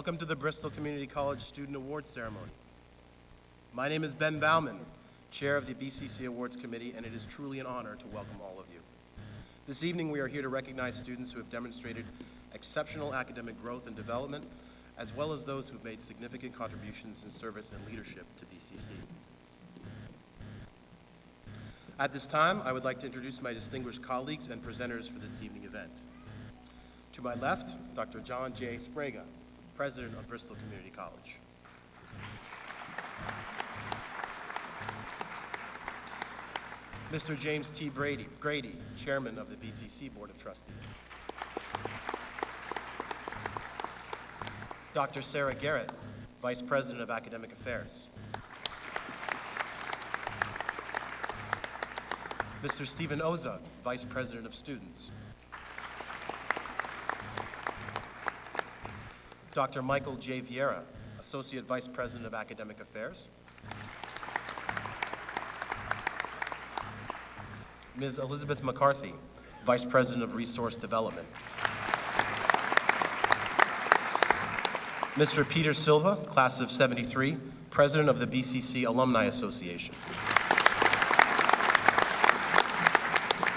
Welcome to the Bristol Community College Student Awards Ceremony. My name is Ben Bauman, Chair of the BCC Awards Committee, and it is truly an honor to welcome all of you. This evening, we are here to recognize students who have demonstrated exceptional academic growth and development, as well as those who have made significant contributions in service and leadership to BCC. At this time, I would like to introduce my distinguished colleagues and presenters for this evening event. To my left, Dr. John J. Sbrega, President of Bristol Community College. Mr. James T. Brady, Grady, Chairman of the BCC Board of Trustees. Dr. Sarah Garrett, Vice President of Academic Affairs. Mr. Stephen Oza, Vice President of Students. Dr. Michael J. Vieira, Associate Vice President of Academic Affairs. Ms. Elizabeth McCarthy, Vice President of Resource Development. Mr. Peter Silva, Class of 73, President of the BCC Alumni Association.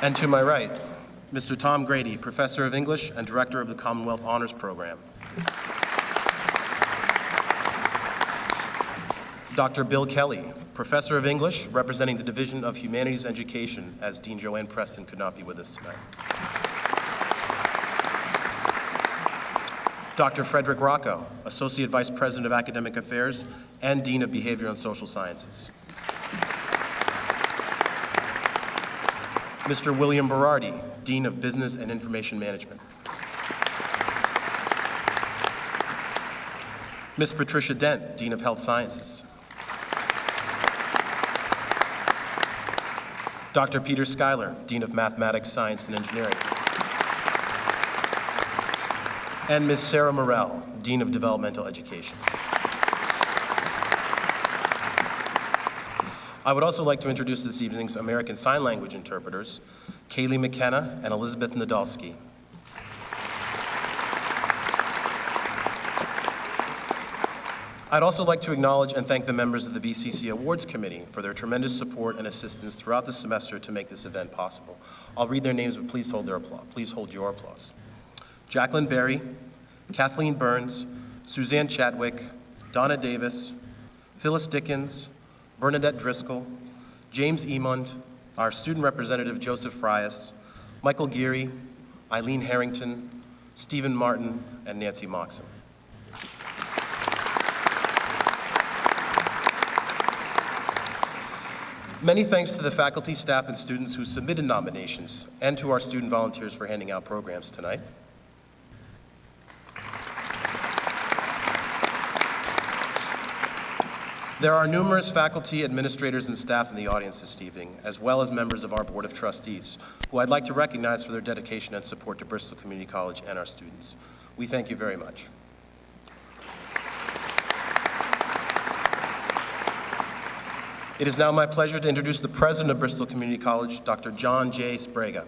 And to my right, Mr. Tom Grady, Professor of English and Director of the Commonwealth Honors Program. Dr. Bill Kelly, Professor of English, representing the Division of Humanities Education, as Dean Joanne Preston could not be with us tonight. Dr. Frederick Rocco, Associate Vice President of Academic Affairs and Dean of Behavior and Social Sciences. Mr. William Berardi, Dean of Business and Information Management. Ms. Patricia Dent, Dean of Health Sciences. Dr. Peter Schuyler, Dean of Mathematics, Science, and Engineering. And Ms. Sarah Morell, Dean of Developmental Education. I would also like to introduce this evening's American Sign Language interpreters, Kaylee McKenna and Elizabeth Nadolski. I'd also like to acknowledge and thank the members of the BCC Awards Committee for their tremendous support and assistance throughout the semester to make this event possible. I'll read their names, but please hold their applause. Please hold your applause. Jacqueline Berry, Kathleen Burns, Suzanne Chatwick, Donna Davis, Phyllis Dickens, Bernadette Driscoll, James Emond, our student representative Joseph Frias, Michael Geary, Eileen Harrington, Stephen Martin, and Nancy Moxon. Many thanks to the faculty, staff, and students who submitted nominations, and to our student volunteers for handing out programs tonight. There are numerous faculty, administrators, and staff in the audience this evening, as well as members of our Board of Trustees, who I'd like to recognize for their dedication and support to Bristol Community College and our students. We thank you very much. It is now my pleasure to introduce the President of Bristol Community College, Dr. John J. Sbrega.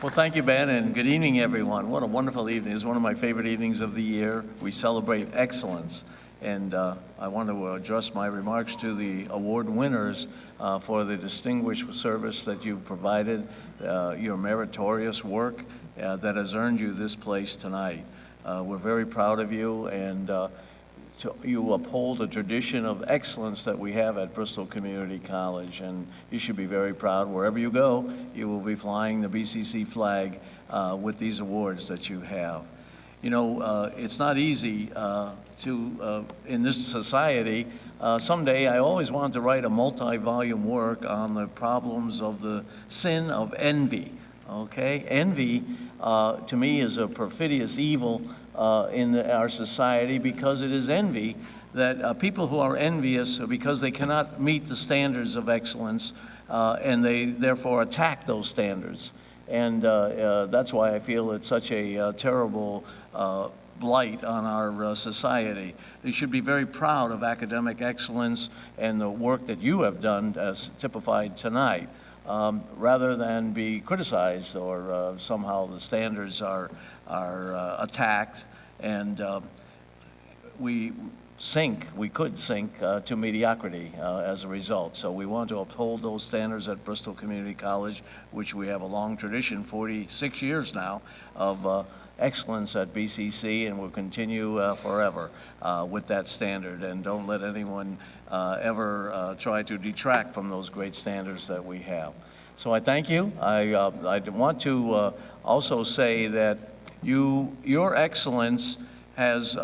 Well, thank you, Ben, and good evening, everyone. What a wonderful evening. It's one of my favorite evenings of the year. We celebrate excellence. And uh, I want to address my remarks to the award winners uh, for the distinguished service that you've provided, uh, your meritorious work uh, that has earned you this place tonight. Uh, we're very proud of you, and uh, to, you uphold a tradition of excellence that we have at Bristol Community College, and you should be very proud. Wherever you go, you will be flying the BCC flag uh, with these awards that you have. You know, uh, it's not easy uh, to, uh, in this society, someday I always wanted to write a multi-volume work on the problems of the sin of envy, okay? Envy, uh, to me, is a perfidious evil uh, in the, our society because it is envy that uh, people who are envious because they cannot meet the standards of excellence uh, and they therefore attack those standards. And uh, uh, that's why I feel it's such a terrible blight on our society. You should be very proud of academic excellence and the work that you have done as typified tonight. Um, rather than be criticized or uh, somehow the standards are, are uh, attacked. And uh, we sink, we could sink uh, to mediocrity uh, as a result. So we want to uphold those standards at Bristol Community College, which we have a long tradition, 46 years now, of uh, excellence at BCC, and will continue uh, forever uh, with that standard. And don't let anyone uh, ever uh, try to detract from those great standards that we have. So I thank you. I, uh, I want to uh, also say that you, your excellence has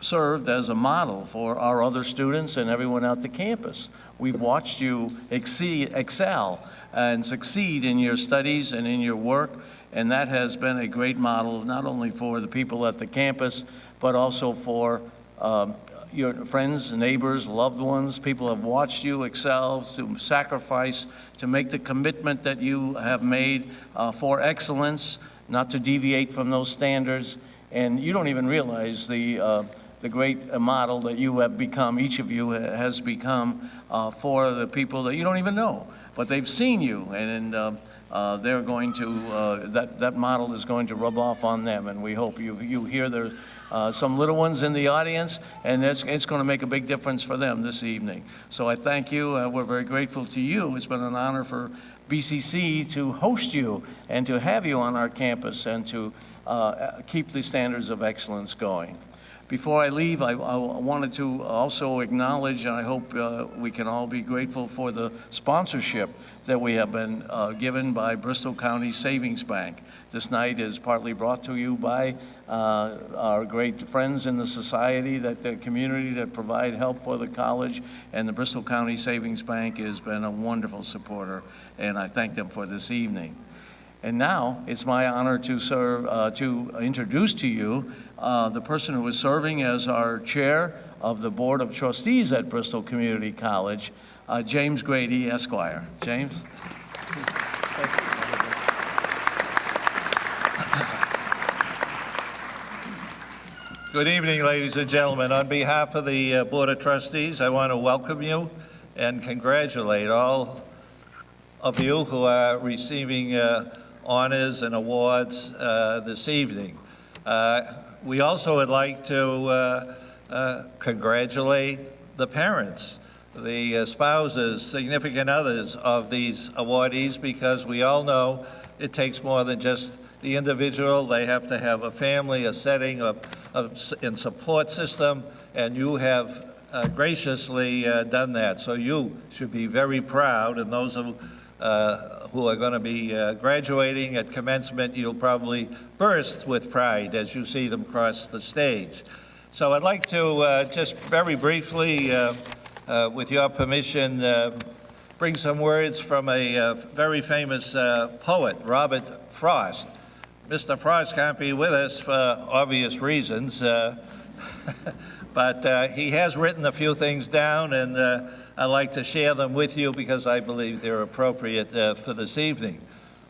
served as a model for our other students and everyone at the campus. We've watched you exceed, excel and succeed in your studies and in your work, and that has been a great model not only for the people at the campus, but also for um, your friends, neighbors, loved ones. People have watched you excel, to sacrifice, to make the commitment that you have made uh, for excellence, not to deviate from those standards. And you don't even realize the, uh, the great model that you have become, each of you has become uh, for the people that you don't even know. But they've seen you, and uh, uh, they're going to, uh, that, that model is going to rub off on them. And we hope you, you hear there uh, some little ones in the audience, and it's, it's going to make a big difference for them this evening. So I thank you. Uh, we're very grateful to you. It's been an honor for BCC to host you and to have you on our campus and to uh, keep the standards of excellence going. Before I leave, I, I wanted to also acknowledge, and I hope uh, we can all be grateful for the sponsorship that we have been uh, given by Bristol County Savings Bank. This night is partly brought to you by uh, our great friends in the society, that the community that provide help for the college, and the Bristol County Savings Bank has been a wonderful supporter, and I thank them for this evening. And now, it's my honor to serve, uh, to introduce to you uh, the person who is serving as our chair of the Board of Trustees at Bristol Community College, uh, James Grady Esquire. James? Good evening, ladies and gentlemen. On behalf of the uh, Board of Trustees, I want to welcome you and congratulate all of you who are receiving uh, honors and awards uh, this evening. Uh, We also would like to uh, uh, congratulate the parents, the uh, spouses, significant others of these awardees, because we all know it takes more than just the individual. They have to have a family, a setting, s- and support system, and you have uh, graciously uh, done that. So you should be very proud, and those who, uh, who are going to be uh, graduating at commencement, you'll probably burst with pride as you see them cross the stage. So I'd like to uh, just very briefly, uh, uh, with your permission, bring some words from a very famous poet, Robert Frost. Mr. Frost can't be with us for obvious reasons, but he has written a few things down, and I'd like to share them with you because I believe they're appropriate uh, for this evening.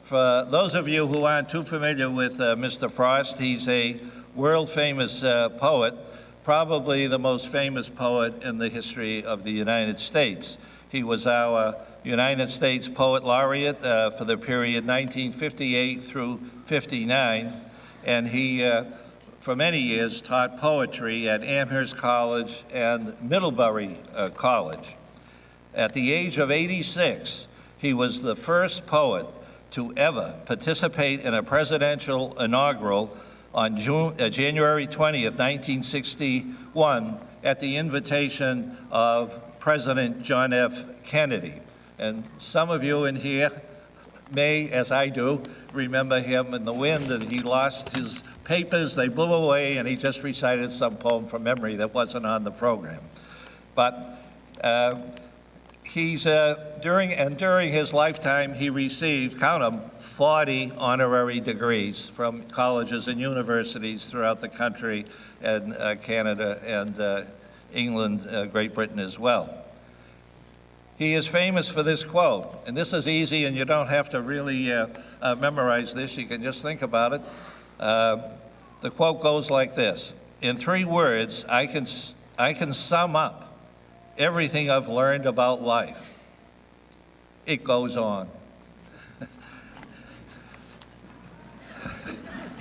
For those of you who aren't too familiar with uh, Mr. Frost, he's a world-famous uh, poet, probably the most famous poet in the history of the United States. He was our United States Poet Laureate uh, for the period 1958 through 59, and he, uh, for many years, taught poetry at Amherst College and Middlebury uh, College. At the age of 86, he was the first poet to ever participate in a presidential inaugural on June, uh, January 20th, 1961, at the invitation of President John F. Kennedy. And some of you in here may, as I do, remember him in the wind, and he lost his papers, they blew away, and he just recited some poem from memory that wasn't on the program. But uh, he's, uh, during, and during his lifetime, he received, count them, 40 honorary degrees from colleges and universities throughout the country and uh, Canada and uh, England, uh, Great Britain as well. He is famous for this quote, and this is easy, and you don't have to really uh, uh, memorize this. You can just think about it. The quote goes like this In three words, I can, I can sum up everything I've learned about life it goes on. A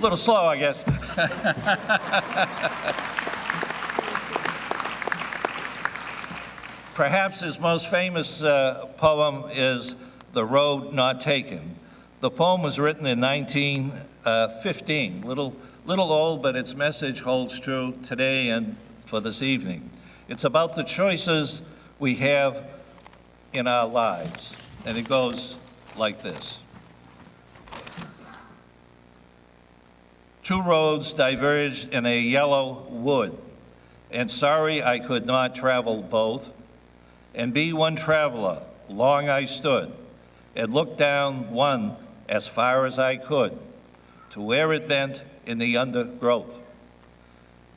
little slow, I guess. Perhaps his most famous uh, poem is The Road Not Taken. The poem was written in 1915, little, little old, but its message holds true today and for this evening. It's about the choices we have in our lives, and it goes like this. Two roads diverged in a yellow wood, and sorry I could not travel both. And be one traveler, long I stood, and looked down one as far as I could, to where it bent in the undergrowth.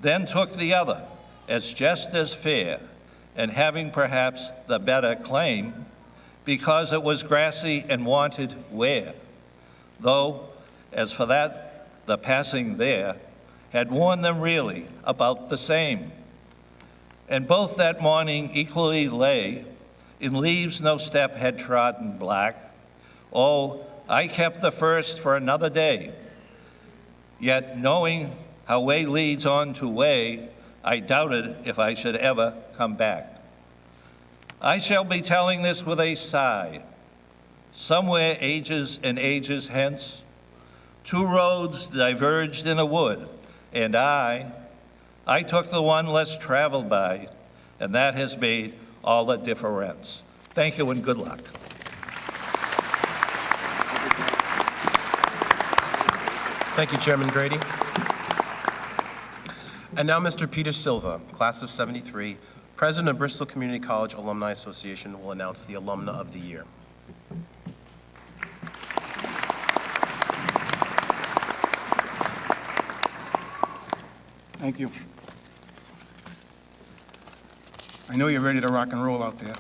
Then took the other, as just as fair, and having perhaps the better claim, because it was grassy and wanted wear. Though, as for that, the passing there had warned them really about the same. And both that morning equally lay in leaves no step had trodden black. Oh, I kept the first for another day. Yet knowing how way leads on to way, I doubted if I should ever come back. I shall be telling this with a sigh. Somewhere ages and ages hence, two roads diverged in a wood, and I, I took the one less traveled by, and that has made all the difference. Thank you and good luck. Thank you, Chairman Grady. And now Mr. Peter Silva, class of 73, President of Bristol Community College Alumni Association, will announce the Alumna of the Year. Thank you. I know you're ready to rock and roll out there.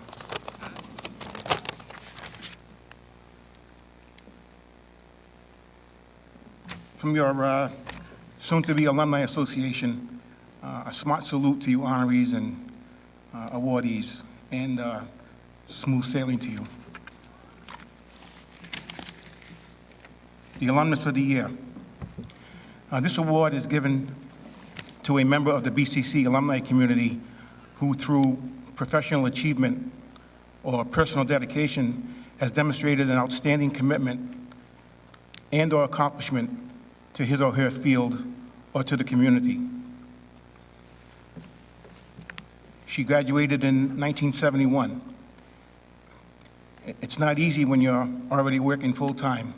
From your uh, soon-to-be Alumni Association, a smart salute to you honorees and uh, awardees, and uh, smooth sailing to you. The Alumnus of the Year. Uh, This award is given to a member of the BCC alumni community who, through professional achievement or personal dedication, has demonstrated an outstanding commitment and/or accomplishment to his or her field or to the community. She graduated in 1971. It's not easy when you're already working full-time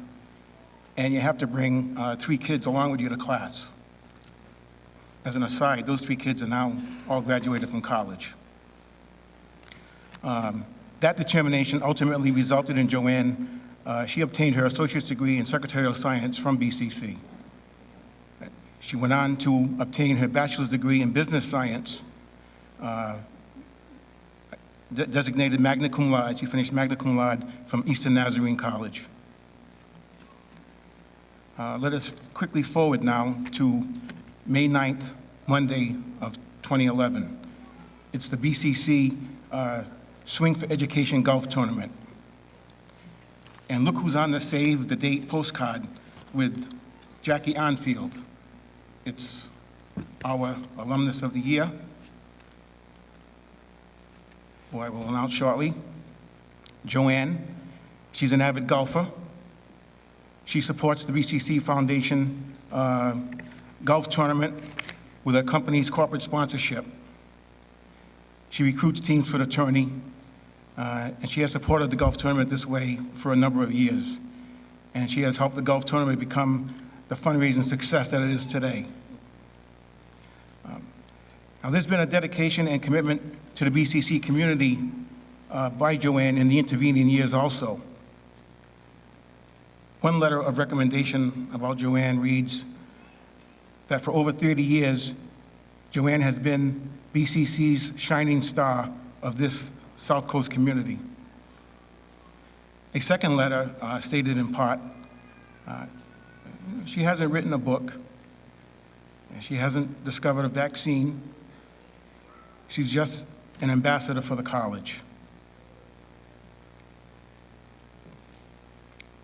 and you have to bring uh, three kids along with you to class. As an aside, those three kids are now all graduated from college. Um, That determination ultimately resulted in Joanne, uh, she obtained her associate's degree in secretarial science from BCC. She went on to obtain her bachelor's degree in business science, de- designated magna cum laude. She finished magna cum laude from Eastern Nazarene College. Uh, Let us quickly forward now to May 9th, Monday of 2011. It's the BCC uh, Swing for Education Golf Tournament. And look who's on the save the date postcard with Jackie Onfield. It's our alumnus of the year, who I will announce shortly. Joanne, she's an avid golfer. She supports the BCC Foundation uh, golf tournament with her company's corporate sponsorship. She recruits teams for the tourney, uh, and she has supported the golf tournament this way for a number of years. And she has helped the golf tournament become the fundraising success that it is today. Now, there's been a dedication and commitment to the BCC community uh, by Joanne in the intervening years also. One letter of recommendation about Joanne reads that for over 30 years, Joanne has been BCC's shining star of this South Coast community. A second letter uh, stated in part, uh, she hasn't written a book, and she hasn't discovered a vaccine. She's just an ambassador for the college.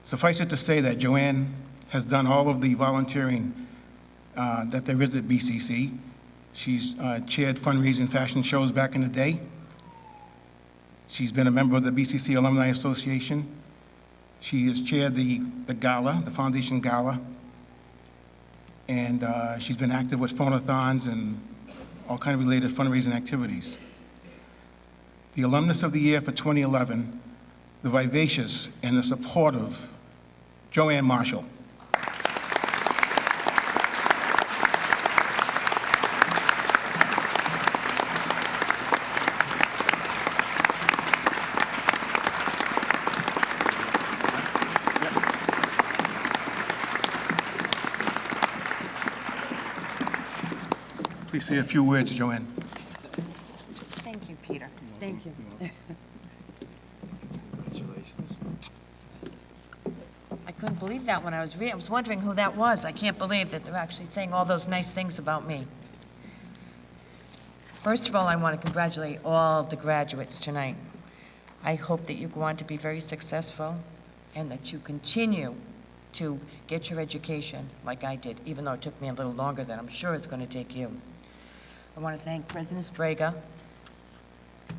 Suffice it to say that Joanne has done all of the volunteering uh, that there is at BCC. She's uh, chaired fundraising fashion shows back in the day. She's been a member of the BCC Alumni Association. She has chaired the, the gala, the foundation gala. And uh, she's been active with phonathons and all kind of related fundraising activities. The alumnus of the year for 2011, the vivacious and the supportive Joanne Marshall. Please say a few words, Joanne. Thank you, Peter. Thank you. Congratulations. I couldn't believe that when I was reading. I was wondering who that was. I can't believe that they're actually saying all those nice things about me. First of all, I want to congratulate all the graduates tonight. I hope that you go on to be very successful and that you continue to get your education like I did, even though it took me a little longer than I'm sure it's going to take you. I want to thank President Sbrega,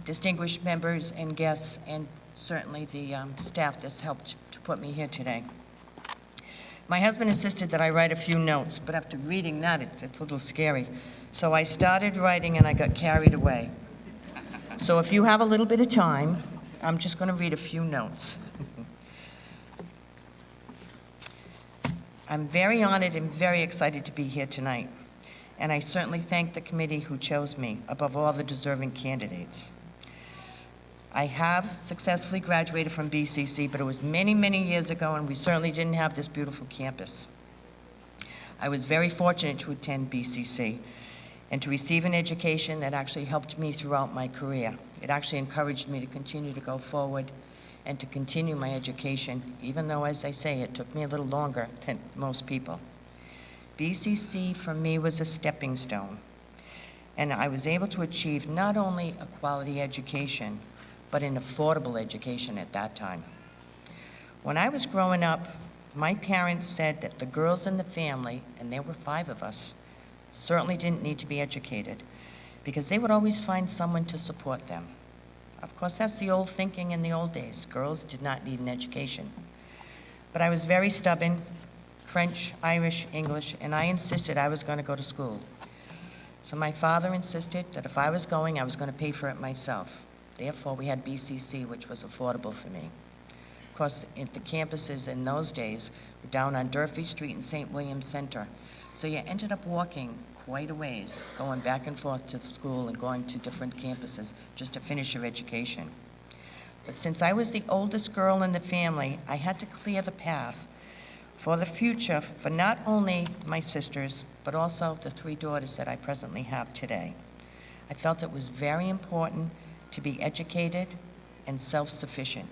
distinguished members and guests, and certainly the um, staff that's helped to put me here today. My husband insisted that I write a few notes, but after reading that, it's, it's a little scary. So I started writing and I got carried away. So if you have a little bit of time, I'm just going to read a few notes. I'm very honored and very excited to be here tonight, and I certainly thank the committee who chose me above all the deserving candidates. I have successfully graduated from BCC, but it was many, many years ago, and we certainly didn't have this beautiful campus. I was very fortunate to attend BCC and to receive an education that actually helped me throughout my career. It actually encouraged me to continue to go forward and to continue my education, even though, as I say, it took me a little longer than most people. BCC for me was a stepping stone, and I was able to achieve not only a quality education, but an affordable education at that time. When I was growing up, my parents said that the girls in the family, and there were five of us, certainly didn't need to be educated because they would always find someone to support them. Of course, that's the old thinking in the old days. Girls did not need an education. But I was very stubborn, French, Irish, English, and I insisted I was going to go to school. So my father insisted that if I was going, I was going to pay for it myself. Therefore, we had BCC, which was affordable for me. Of course, the campuses in those days were down on Durfee Street in St. William Center. So you ended up walking quite a ways, going back and forth to the school and going to different campuses just to finish your education. But since I was the oldest girl in the family, I had to clear the path for the future for not only my sisters, but also the three daughters that I presently have today. I felt it was very important to be educated and self-sufficient.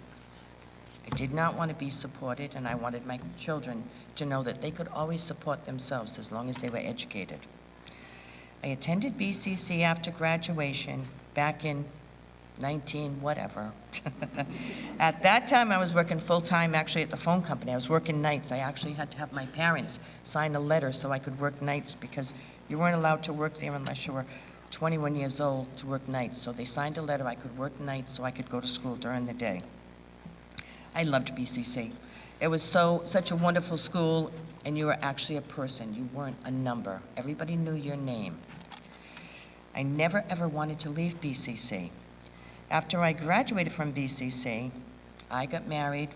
I did not want to be supported, and I wanted my children to know that they could always support themselves as long as they were educated. I attended BCC after graduation back in 19 whatever. At that time, I was working full-time actually at the phone company. I was working nights. I actually had to have my parents sign a letter so I could work nights because you weren't allowed to work there unless you were 21 years old to work nights. So they signed a letter I could work nights so I could go to school during the day. I loved BCC. It was so, such a wonderful school, and you were actually a person. You weren't a number. Everybody knew your name. I never, ever wanted to leave BCC. After I graduated from BCC, I got married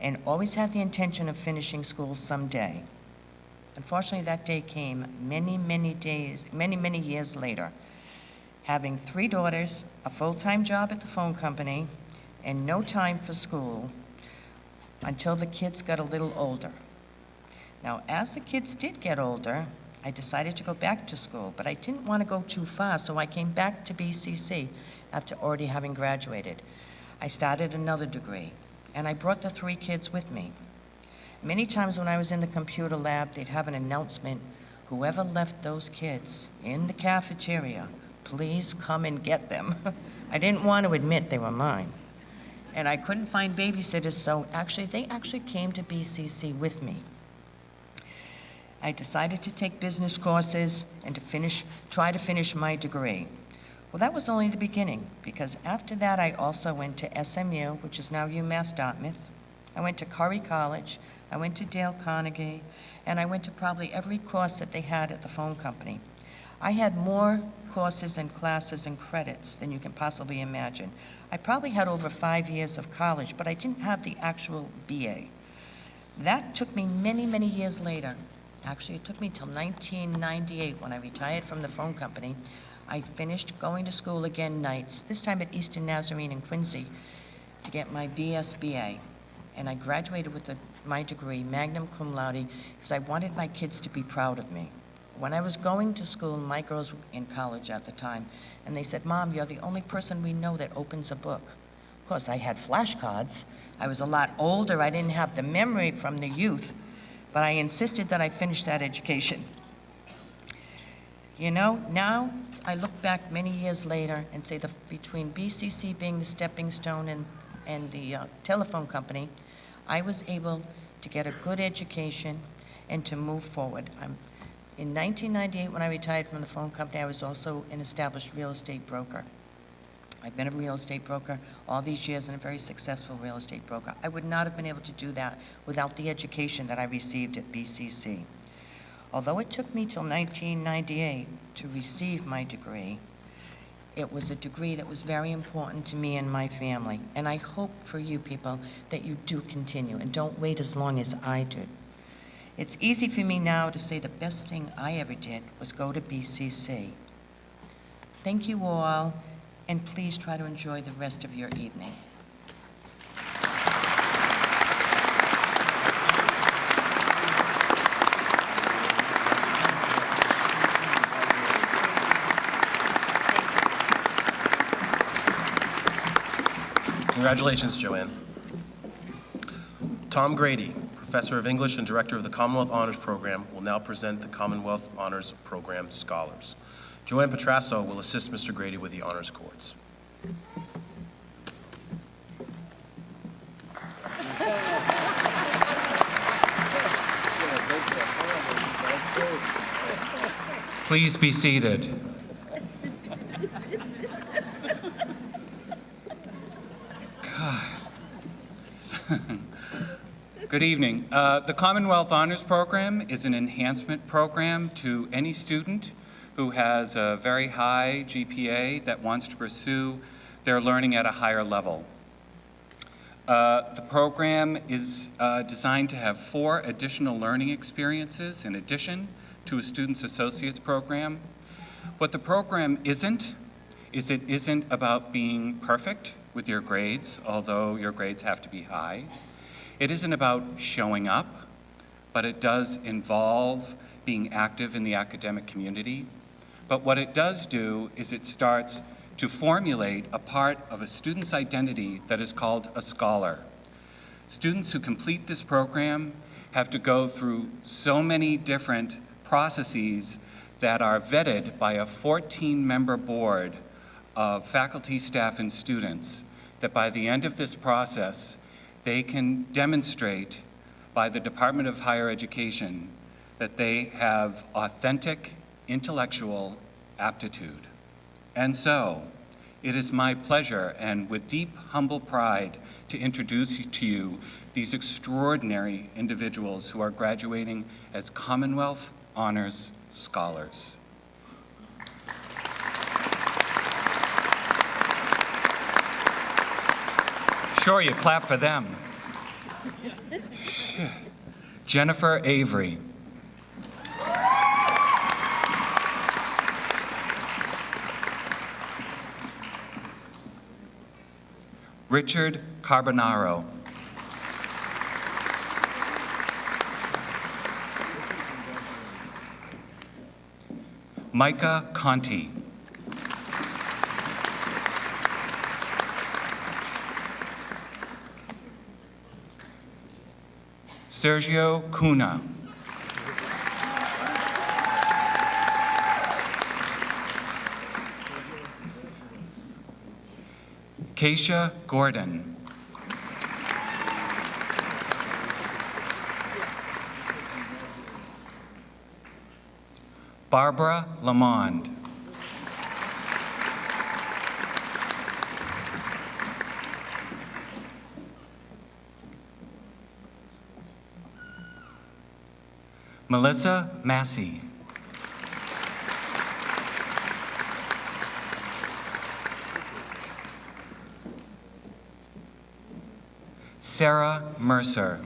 and always had the intention of finishing school someday. Unfortunately, that day came many, many days, many, many years later. Having three daughters, a full-time job at the phone company, and no time for school until the kids got a little older. Now, as the kids did get older, I decided to go back to school, but I didn't want to go too far, so I came back to BCC after already having graduated. I started another degree, and I brought the three kids with me. Many times when I was in the computer lab, they'd have an announcement, whoever left those kids in the cafeteria, please come and get them. I didn't want to admit they were mine. and I couldn't find babysitters, so actually, they actually came to BCC with me. I decided to take business courses and to finish, try to finish my degree. Well, that was only the beginning, because after that, I also went to SMU, which is now UMass Dartmouth. I went to Curry College, I went to Dale Carnegie, and I went to probably every course that they had at the phone company. I had more courses and classes and credits than you can possibly imagine. I probably had over five years of college, but I didn't have the actual BA. That took me many, many years later. Actually, it took me till 1998 when I retired from the phone company. I finished going to school again nights, this time at Eastern Nazarene in Quincy, to get my BSBA. And I graduated with a, my degree, magna cum laude, because I wanted my kids to be proud of me. When I was going to school, my girls were in college at the time, and they said, Mom, you're the only person we know that opens a book. Of course, I had flashcards. I was a lot older. I didn't have the memory from the youth, but I insisted that I finish that education. You know, now I look back many years later and say the, between BCC being the stepping stone and, and the uh, telephone company, I was able to get a good education and to move forward. I'm, in 1998, when I retired from the phone company, I was also an established real estate broker. I've been a real estate broker all these years and a very successful real estate broker. I would not have been able to do that without the education that I received at BCC. Although it took me till 1998 to receive my degree, it was a degree that was very important to me and my family. And I hope for you people that you do continue and don't wait as long as I did. It's easy for me now to say the best thing I ever did was go to BCC. Thank you all, and please try to enjoy the rest of your evening. Congratulations, Joanne. Tom Grady, Professor of English and Director of the Commonwealth Honors Program, will now present the Commonwealth Honors Program Scholars. Joanne Petrasso will assist Mr. Grady with the honors courts. Please be seated. Good evening. Uh, the Commonwealth Honors Program is an enhancement program to any student who has a very high GPA that wants to pursue their learning at a higher level. Uh, the program is uh, designed to have four additional learning experiences in addition to a Student's Associates program. What the program isn't, is it isn't about being perfect with your grades, although your grades have to be high. It isn't about showing up, but it does involve being active in the academic community. But what it does do is it starts to formulate a part of a student's identity that is called a scholar. Students who complete this program have to go through so many different processes that are vetted by a 14-member board of faculty, staff, and students that by the end of this process, they can demonstrate by the Department of Higher Education that they have authentic intellectual aptitude. And so, it is my pleasure and with deep, humble pride to introduce to you these extraordinary individuals who are graduating as Commonwealth Honors Scholars. Sure, you clap for them. Jennifer Avery. Richard Carbonaro. Micah Conti. Sergio Cuna. Keisha Gordon. Barbara Lamond. Melissa Massey. Sarah Mercer.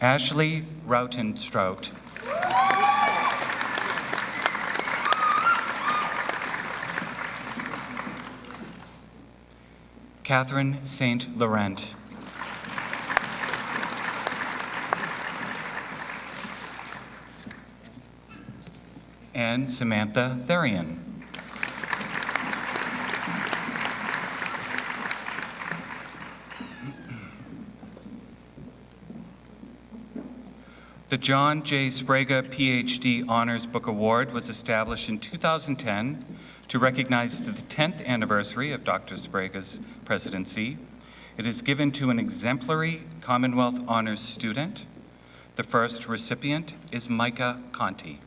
Ashley Rautenstraut. Catherine St. Laurent. And Samantha Therian. The John J. Sbrega PhD Honors Book Award was established in 2010 to recognize the 10th anniversary of Dr. Sbrega's presidency. It is given to an exemplary Commonwealth Honors student. The first recipient is Micah Conti.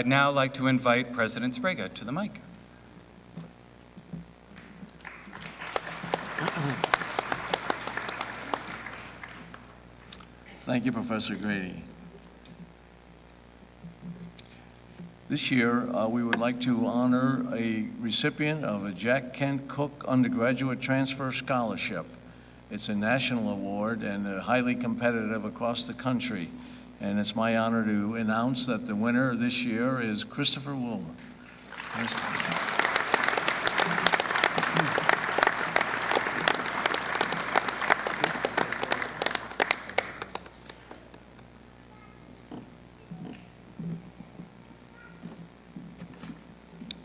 I'd now like to invite President Sbrega to the mic. Thank you, Professor Grady. This year, uh, we would like to honor a recipient of a Jack Kent Cooke Undergraduate Transfer Scholarship. It's a national award and uh, highly competitive across the country. And it's my honor to announce that the winner this year is Christopher Wilmer.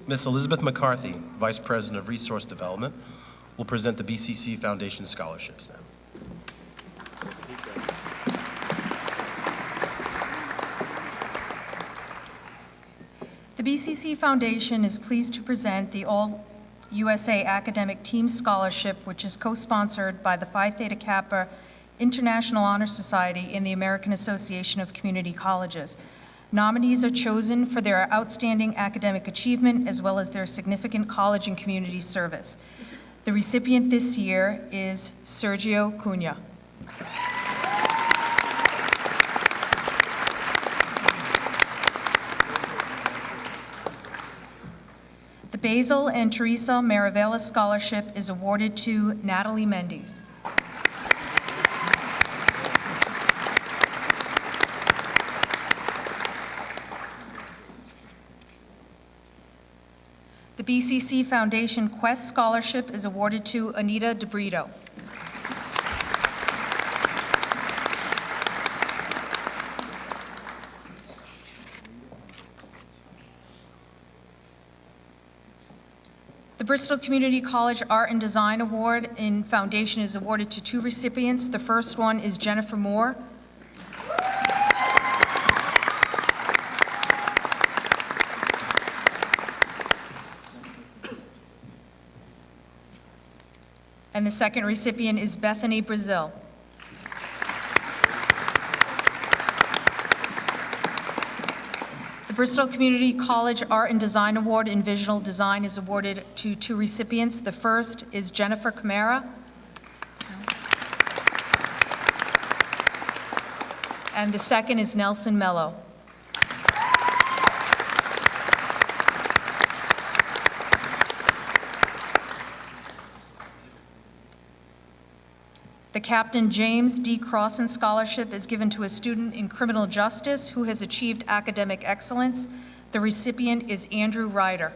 Miss Elizabeth McCarthy, Vice President of Resource Development, will present the BCC Foundation scholarships now. The BCC Foundation is pleased to present the All USA Academic Team Scholarship, which is co-sponsored by the Phi Theta Kappa International Honor Society and the American Association of Community Colleges. Nominees are chosen for their outstanding academic achievement as well as their significant college and community service. The recipient this year is Sergio Cunha. Basil and Teresa Maravella Scholarship is awarded to Natalie Mendes. The BCC Foundation Quest Scholarship is awarded to Anita DeBrito. The Bristol Community College Art and Design Award in Foundation is awarded to two recipients. The first one is Jennifer Moore. And the second recipient is Bethany Brazil. Bristol Community College Art and Design Award in Visual Design is awarded to two recipients. The first is Jennifer Camara. And the second is Nelson Mello. Captain James D. Crossan Scholarship is given to a student in criminal justice who has achieved academic excellence. The recipient is Andrew Ryder.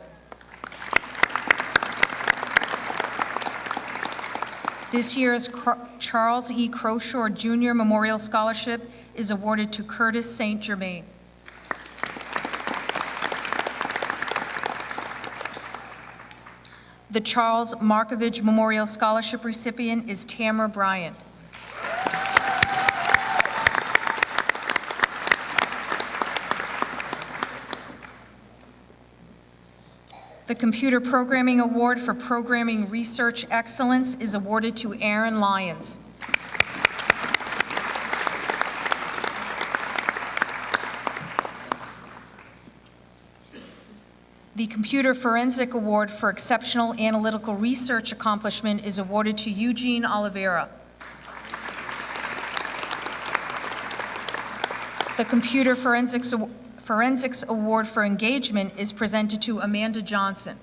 This year's Charles E. Crowshore Jr. Memorial Scholarship is awarded to Curtis St. Germain. The Charles Markovich Memorial Scholarship recipient is Tamara Bryant. The Computer Programming Award for Programming Research Excellence is awarded to Aaron Lyons. Computer Forensic Award for Exceptional Analytical Research Accomplishment is awarded to Eugene Oliveira. The Computer Forensics, Forensics Award for Engagement is presented to Amanda Johnson.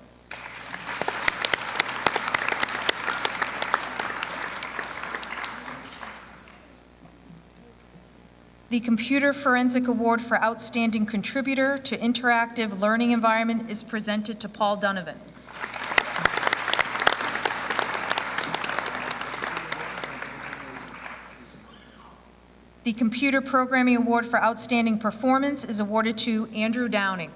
The Computer Forensic Award for Outstanding Contributor to Interactive Learning Environment is presented to Paul Donovan. The Computer Programming Award for Outstanding Performance is awarded to Andrew Downing.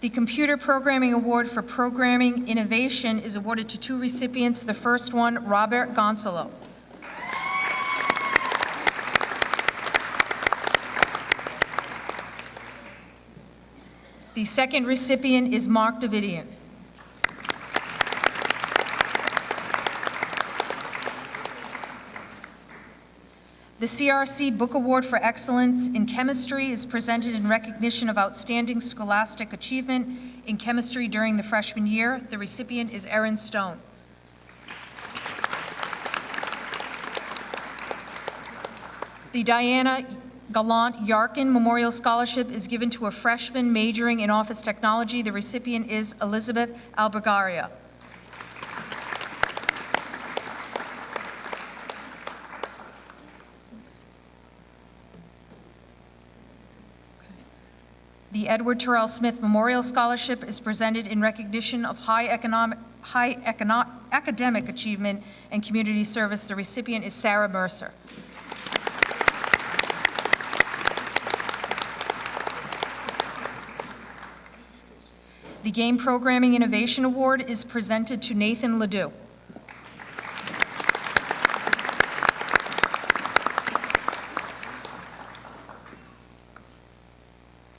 The Computer Programming Award for Programming Innovation is awarded to two recipients. The first one, Robert Gonzalo. The second recipient is Mark Davidian. The CRC Book Award for Excellence in Chemistry is presented in recognition of outstanding scholastic achievement in chemistry during the freshman year. The recipient is Erin Stone. The Diana Gallant Yarkin Memorial Scholarship is given to a freshman majoring in office technology. The recipient is Elizabeth Albergaria. Edward Terrell Smith Memorial Scholarship is presented in recognition of high economic, high econo- academic achievement and community service. The recipient is Sarah Mercer. The Game Programming Innovation Award is presented to Nathan Ledoux.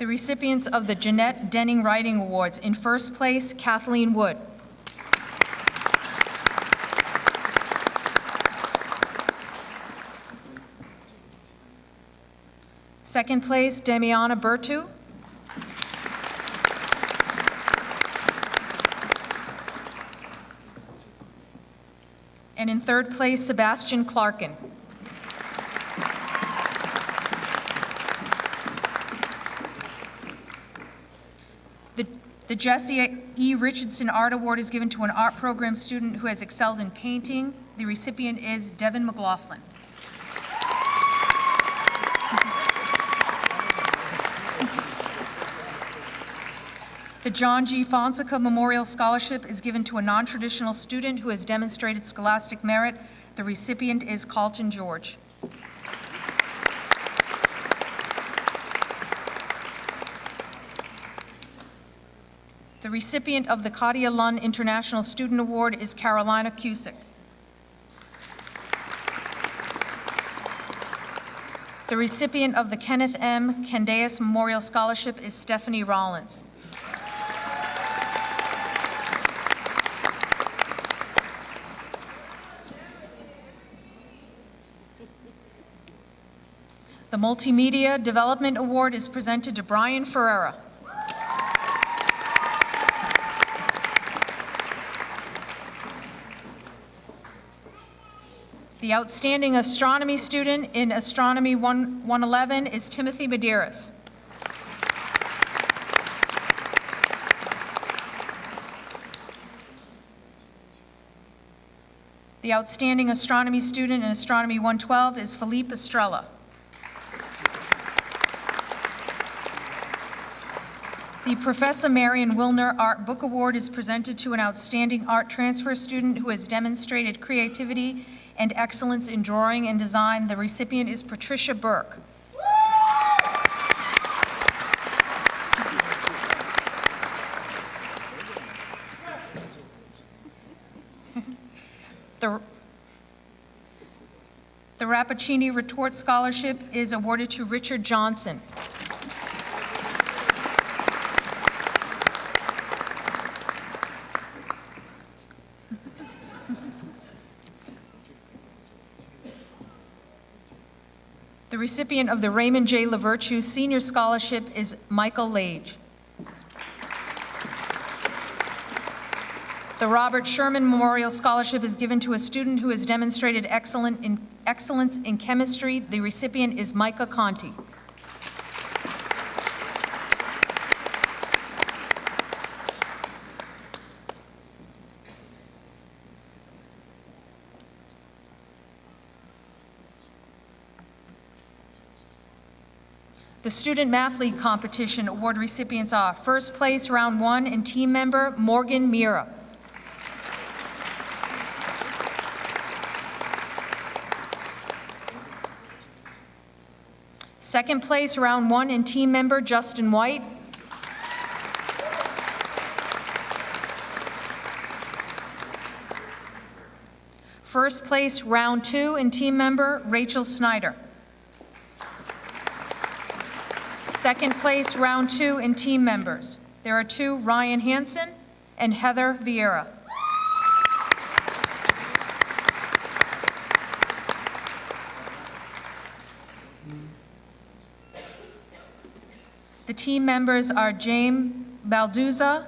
Recipients of the Jeanette Denning Writing Awards. In first place, Kathleen Wood. Second place, Demiana Bertu. And in third place, Sebastian Clarkin. The Jesse E. Richardson Art Award is given to an art program student who has excelled in painting. The recipient is Devin McLaughlin. The John G. Fonseca Memorial Scholarship is given to a non-traditional student who has demonstrated scholastic merit. The recipient is Carlton George. Recipient of the Katia Lund International Student Award is Carolina Cusick. The recipient of the Kenneth M. Candeas Memorial Scholarship is Stephanie Rollins. The Multimedia Development Award is presented to Brian Ferrera. The outstanding astronomy student in Astronomy 1 111 is Timothy Medeiros. The outstanding astronomy student in Astronomy 112 is Philippe Estrella. The Professor Marion Wilner Art Book Award is presented to an outstanding art transfer student who has demonstrated creativity and excellence in drawing and design. The recipient is Patricia Burke. The the Rappaccini Retort Scholarship is awarded to Richard Johnson. Recipient of the Raymond J. LaVirtue Senior Scholarship is Michael Lage. The Robert Sherman Memorial Scholarship is given to a student who has demonstrated excellent in, excellence in chemistry. The recipient is Micah Conti. The Student Math League Competition Award recipients are first place, round one, and team member Morgan Mira. Second place, round one, and team member Justin White. First place, round two, and team member Rachel Snyder. Second place, round two, and team members. There are two, Ryan Hansen and Heather Vieira. The team members are James Balduza,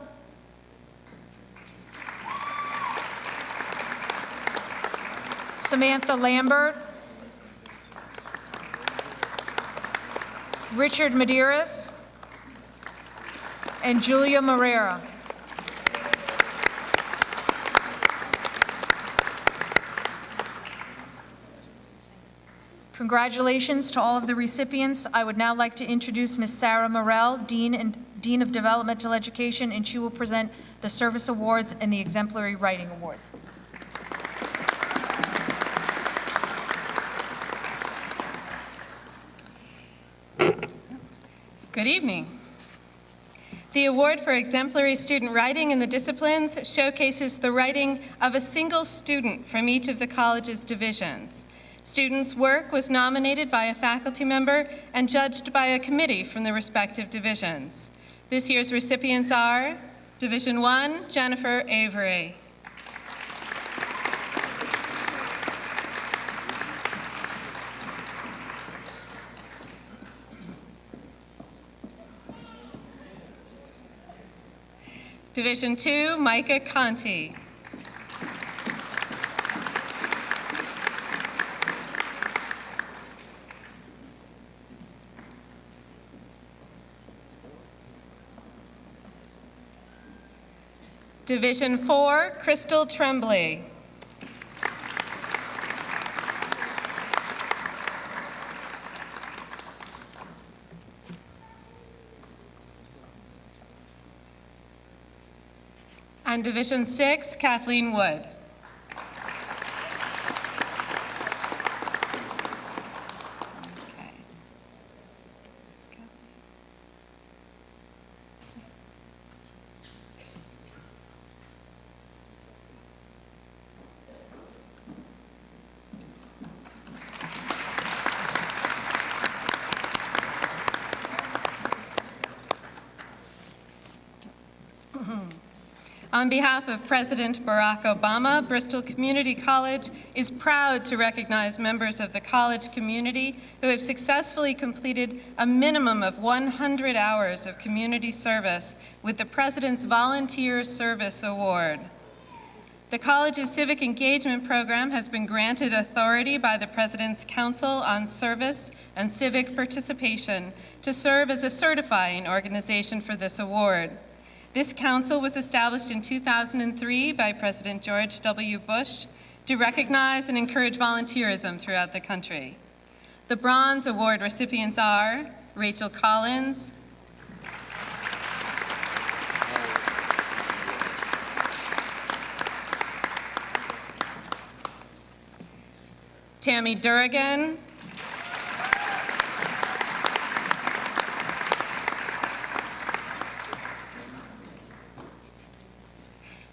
Samantha Lambert, Richard Medeiros, and Julia Morera. Congratulations to all of the recipients. I would now like to introduce Ms. Sarah Morel, Dean and Dean of Developmental Education, and she will present the Service Awards and the Exemplary Writing Awards. Good evening. The award for exemplary student writing in the disciplines showcases the writing of a single student from each of the college's divisions. Students' work was nominated by a faculty member and judged by a committee from the respective divisions. This year's recipients are Division 1, Jennifer Avery. Division 2, Micah Conti. Division 4, Crystal Tremblay. Division 6, Kathleen Wood. Okay. This is Kathleen. On behalf of President Barack Obama, Bristol Community College is proud to recognize members of the college community who have successfully completed a minimum of 100 hours of community service with the President's Volunteer Service Award. The college's civic engagement program has been granted authority by the President's Council on Service and Civic Participation to serve as a certifying organization for this award. This council was established in 2003 by President George W. Bush to recognize and encourage volunteerism throughout the country. The Bronze Award recipients are Rachel Collins, Tammy Durrigan,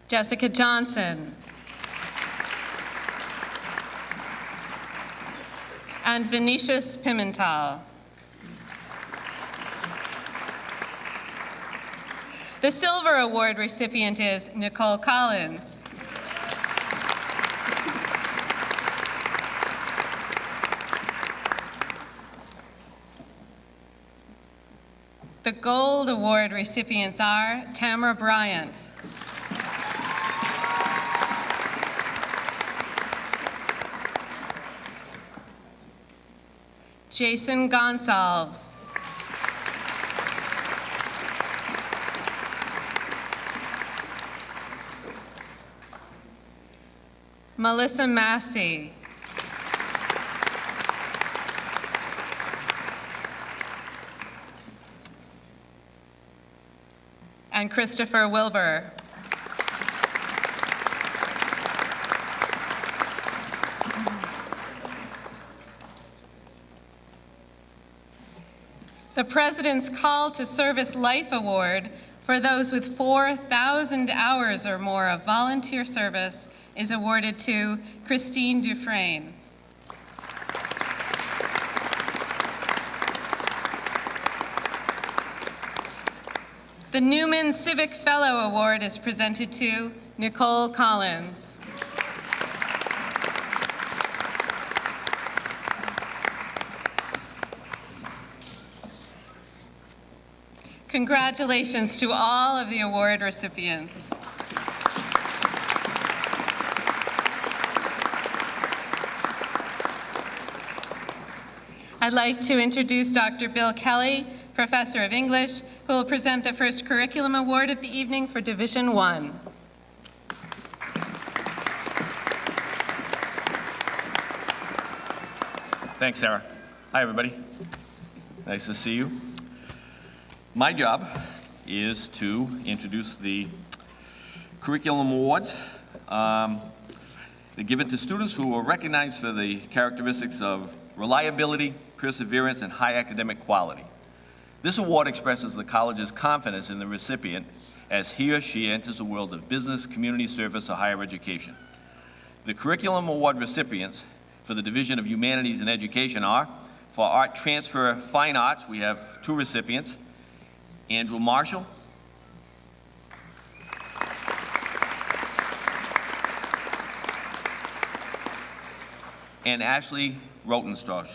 Jessica Johnson. And Venetius Pimental. The Silver Award recipient is Nicole Collins. The Gold Award recipients are Tamara Bryant. Jason Gonsalves. Melissa Massey. And Christopher Wilbur. The President's Call to Service Life Award for those with 4,000 hours or more of volunteer service is awarded to Christine Dufresne. The Newman Civic Fellow Award is presented to Nicole Collins. Congratulations to all of the award recipients. I'd like to introduce Dr. Bill Kelly, Professor of English, who will present the first Curriculum Award of the evening for Division One. Thanks, Sarah. Hi, everybody. Nice to see you. My job is to introduce the curriculum awards. Um, they're given to students who are recognized for the characteristics of reliability, perseverance, and high academic quality. This award expresses the college's confidence in the recipient as he or she enters the world of business, community service, or higher education. The Curriculum Award recipients for the Division of Humanities and Education are, for Art Transfer Fine Arts, we have two recipients, Andrew Marshall. And Ashley Rotenstosh.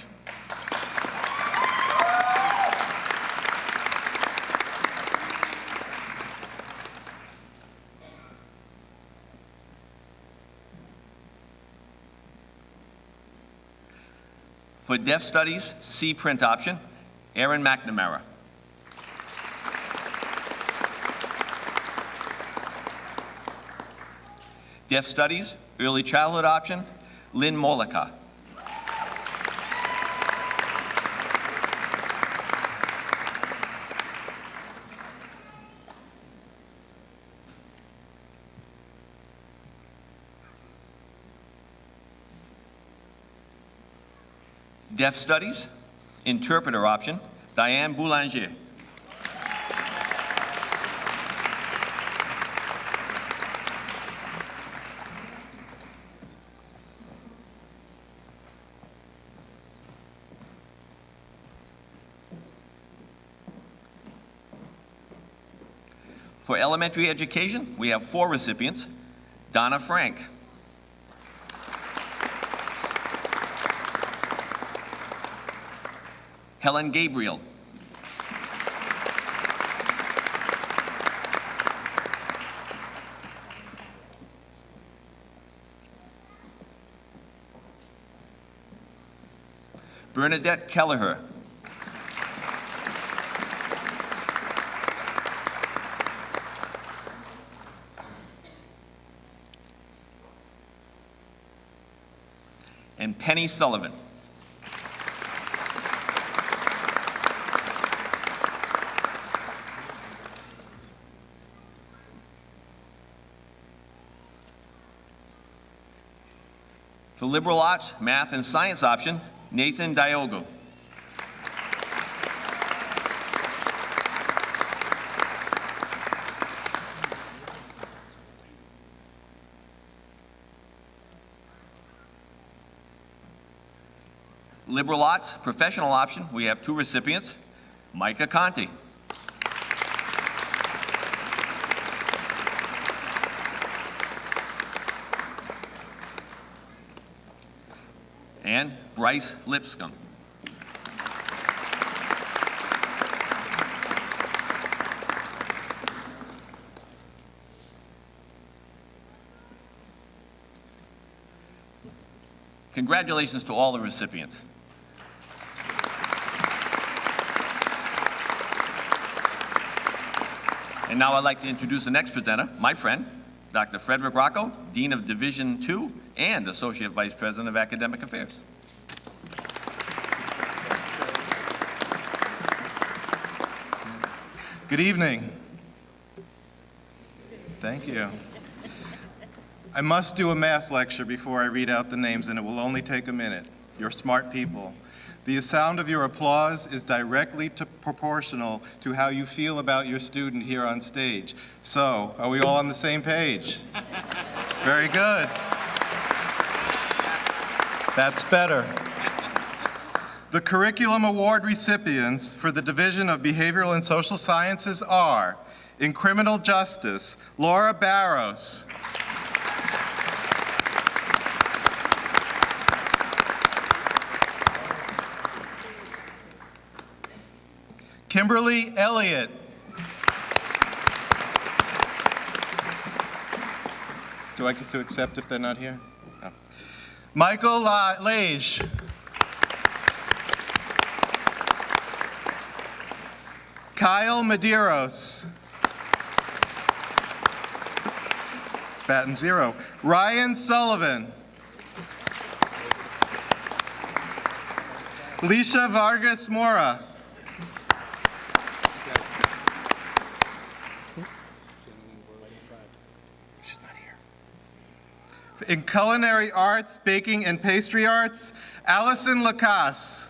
For Deaf Studies, C print option, Aaron McNamara. Deaf Studies, Early Childhood option, Lynn Molika. Deaf Studies, interpreter option, Diane Boulanger. For elementary education, we have four recipients. Donna Frank. Helen Gabriel. Bernadette Kelleher. And Penny Sullivan. For liberal arts, math, and science option, Nathan Diogo. Liberal arts, professional option, we have two recipients, Micah Conti. And Bryce Lipscomb. Congratulations to all the recipients. And now I'd like to introduce the next presenter, my friend, Dr. Frederick Rocco, Dean of Division II and Associate Vice President of Academic Affairs. Good evening. Thank you. I must do a math lecture before I read out the names, and it will only take a minute. You're smart people. The sound of your applause is directly to proportional to how you feel about your student here on stage. So, are we all on the same page? Very good. That's better. The Curriculum Award recipients for the Division of Behavioral and Social Sciences are, in Criminal Justice, Laura Barros. Kimberly Elliott. Do I get to accept if they're not here? No. Michael La- Lage. Kyle Medeiros. Batten zero. Ryan Sullivan. Lisha Vargas Mora. In culinary arts, baking and pastry arts, Allison Lacasse.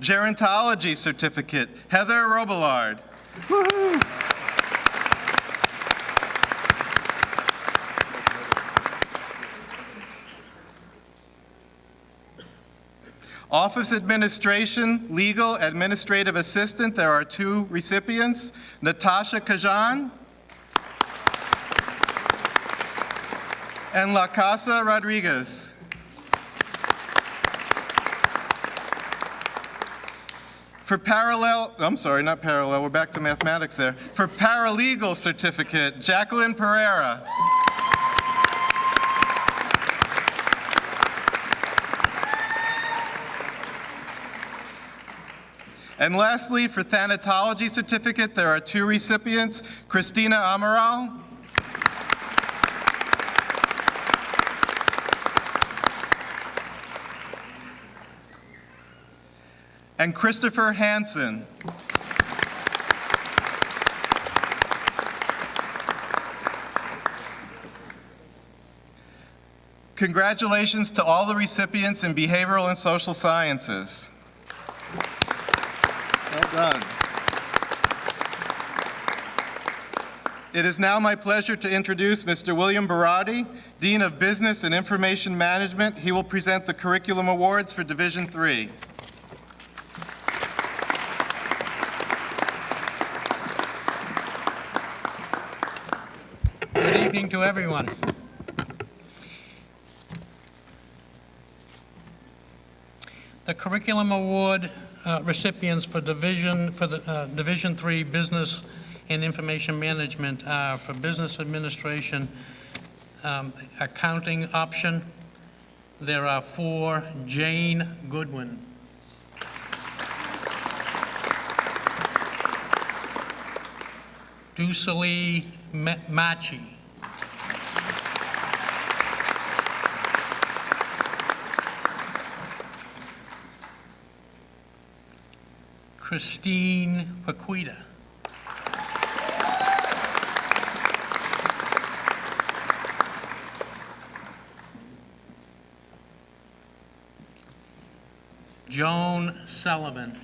Gerontology certificate, Heather Robillard. Office Administration, Legal Administrative Assistant, there are two recipients, Natasha Kajan and La Casa Rodriguez. For parallel, I'm sorry, not parallel, we're back to mathematics there. For paralegal certificate, Jacqueline Pereira. And lastly, for thanatology certificate, there are two recipients, Christina Amaral and Christopher Hansen. Congratulations to all the recipients in behavioral and social sciences. Well done. It is now my pleasure to introduce Mr. William Barati, Dean of Business and Information Management. He will present the Curriculum Awards for Division Three. Good evening to everyone. The Curriculum Award uh, recipients for Division, for the uh, Division Three Business and Information Management are for Business Administration, um, Accounting Option. There are four, Jane Goodwin. Dusali Machi. Christine Paquita. Joan Sullivan.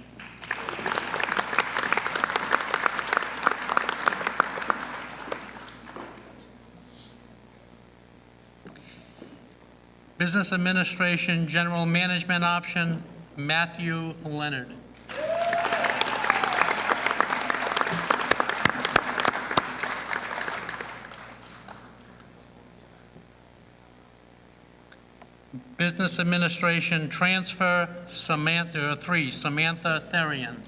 Business Administration General Management Option, Matthew Leonard. Business Administration Transfer, Samantha, three, Samantha Therian.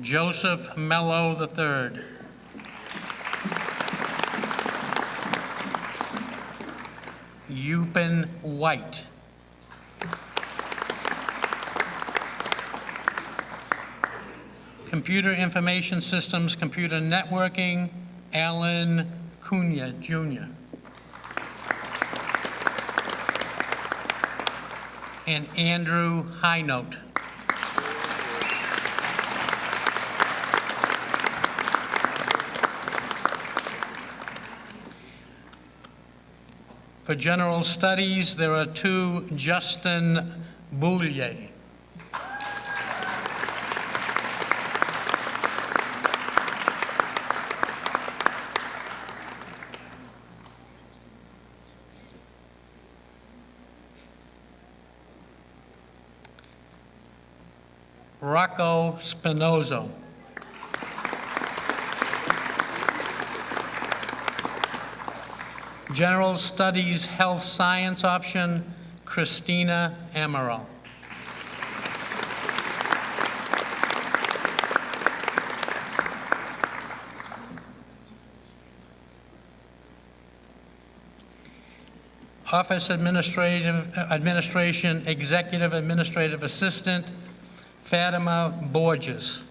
Joseph Mello III. Yupin White. Computer Information Systems, Computer Networking, Alan Cunha Jr. And Andrew Highnote. For General Studies, there are two Justin Boulier. Spinozo. General Studies Health Science option, Christina Amaral. Office Administrative, Administration Executive Administrative Assistant, Fatima Borges.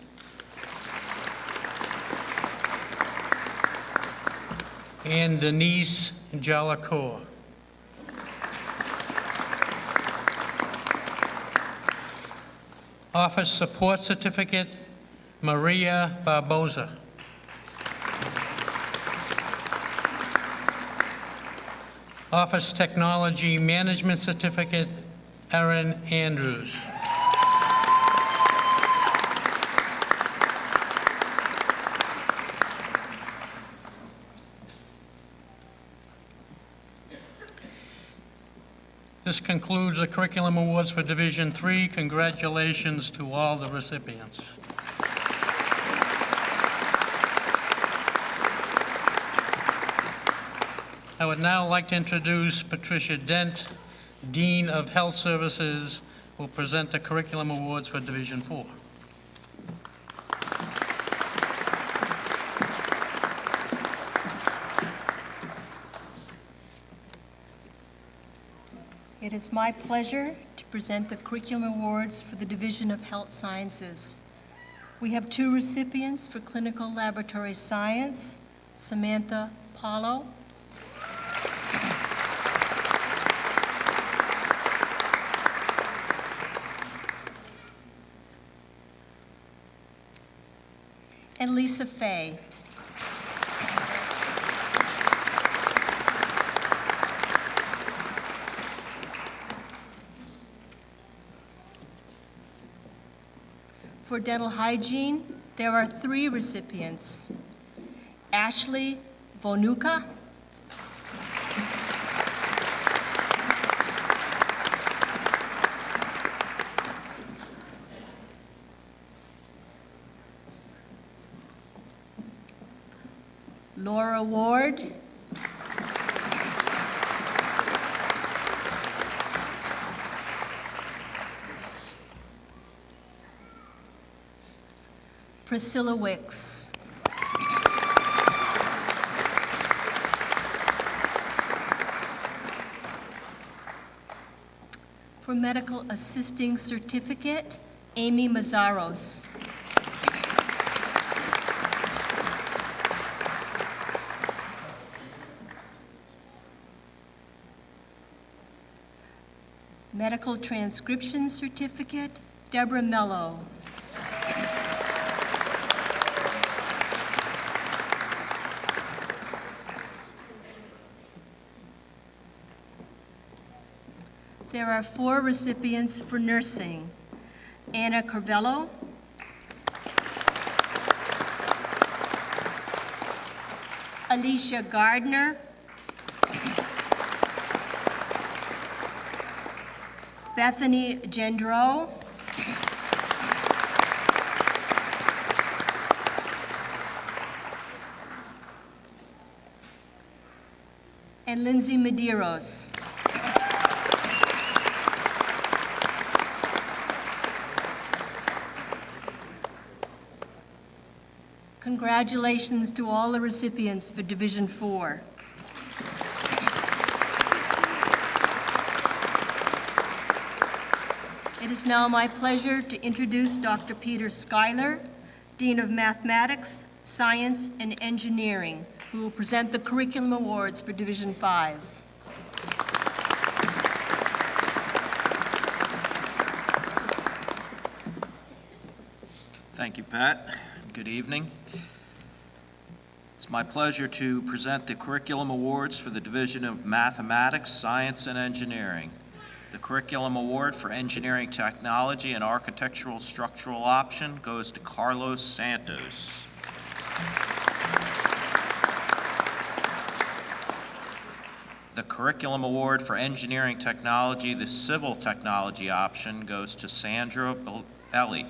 And Denise Jalacour. Office Support Certificate, Maria Barboza. Office Technology Management Certificate, Erin Andrews. This concludes the Curriculum Awards for Division 3. Congratulations to all the recipients. I would now like to introduce Patricia Dent, Dean of Health Services, who will present the Curriculum Awards for Division 4. Is my pleasure to present the Curriculum Awards for the Division of Health Sciences. We have two recipients for Clinical Laboratory Science, Samantha Paulo. And Lisa Fay. For dental hygiene, there are three recipients. Ashley Vonuka, Laura Ward, Priscilla Wicks. For medical assisting certificate, Amy Mazzaros. Medical transcription certificate, Deborah Mello. There are four recipients for nursing. Anna Carvello. Alicia Gardner. Bethany Gendro. And Lindsay Medeiros. Congratulations to all the recipients for Division Four. It is now my pleasure to introduce Dr. Peter Schuyler, Dean of Mathematics, Science, and Engineering, who will present the Curriculum Awards for Division Five. Thank you, Pat. Good evening. It's my pleasure to present the Curriculum Awards for the Division of Mathematics, Science, and Engineering. The Curriculum Award for Engineering Technology and Architectural Structural Option goes to Carlos Santos. The Curriculum Award for Engineering Technology, the Civil Technology Option goes to Sandra Belli.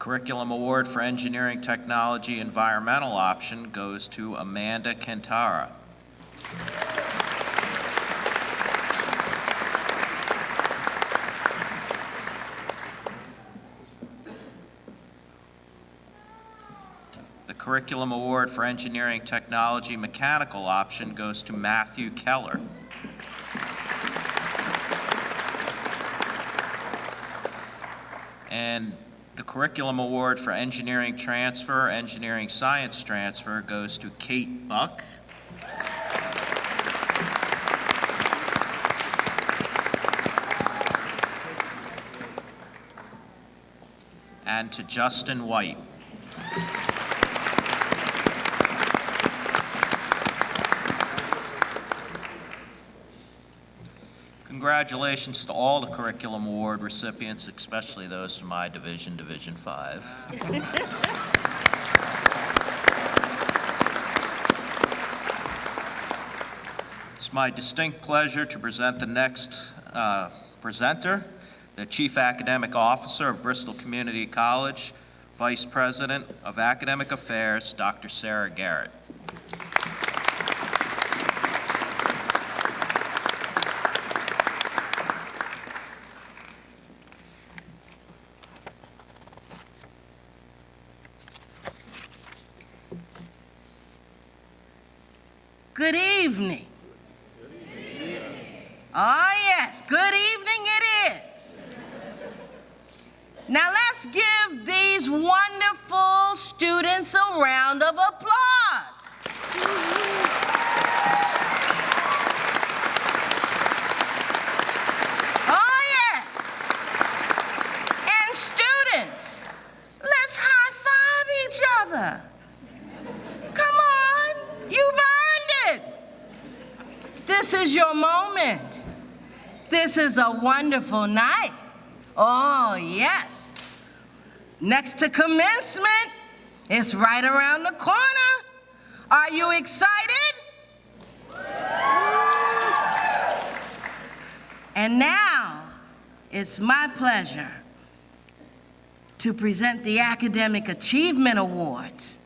Curriculum Award for Engineering Technology Environmental Option goes to Amanda Kentara. The Curriculum Award for Engineering Technology Mechanical Option goes to Matthew Keller. And the Curriculum Award for Engineering Transfer, Engineering Science Transfer goes to Kate Buck. And to Justin White. Congratulations to all the Curriculum Award recipients, especially those from my division, Division Five. It's my distinct pleasure to present the next uh, presenter, the Chief Academic Officer of Bristol Community College, Vice President of Academic Affairs, Dr. Sarah Garrett. Good evening. Oh, yes, good evening it is. Now let's give these wonderful students a round of applause. Oh, yes. And students, let's high five each other. Come on, you've earned it. This is your moment. This is a wonderful night. Oh, yes. Next to commencement, it's right around the corner. Are you excited? And now, it's my pleasure to present the Academic Achievement Awards.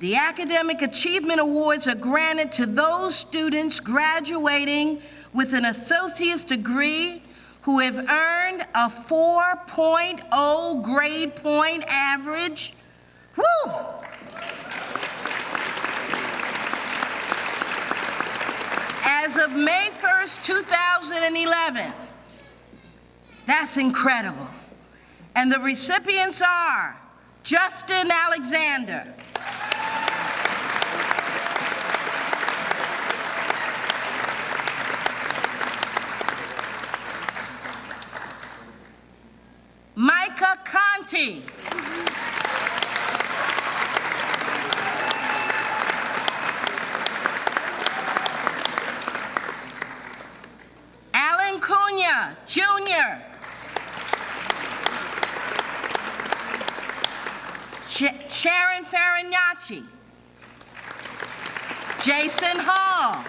The Academic Achievement Awards are granted to those students graduating with an associate's degree who have earned a 4.0 grade point average. Woo! As of May 1st, 2011. That's incredible. And the recipients are Justin Alexander. county. Alan Cunha, Jr. Sharon Farinacci, Jason Hall,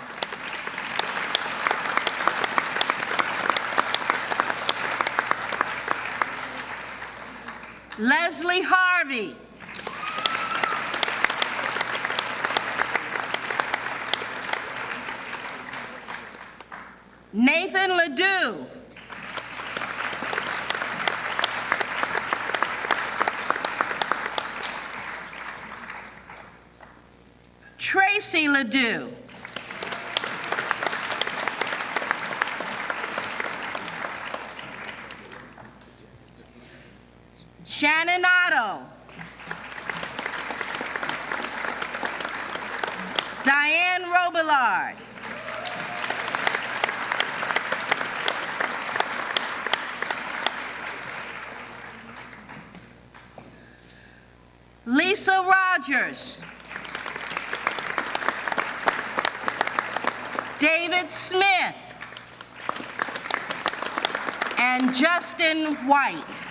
Leslie Harvey. Nathan Ledoux. Tracy Ledoux. Robillard. Lisa Rogers. David Smith. And Justin White.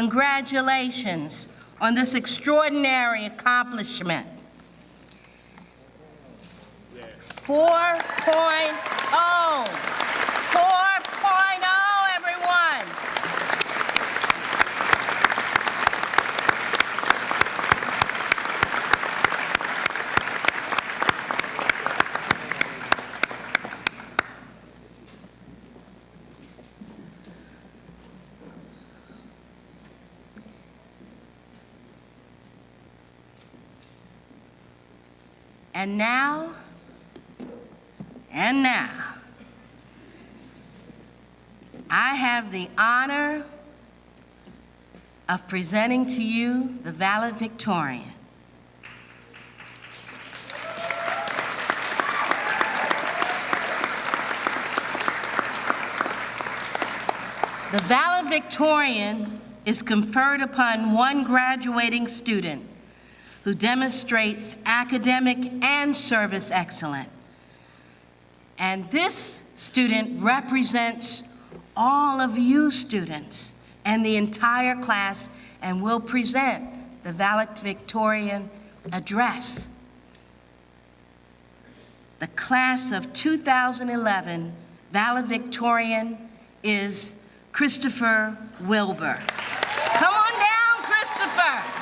Congratulations on this extraordinary accomplishment. 4.0. 4.0, everyone. And now, and now, I have the honor of presenting to you the valedictorian. The valedictorian is conferred upon one graduating student who demonstrates academic and service excellence. And this student represents all of you students and the entire class and will present the valedictorian address. The class of 2011 valedictorian is Christopher Wilbur. Come on down, Christopher.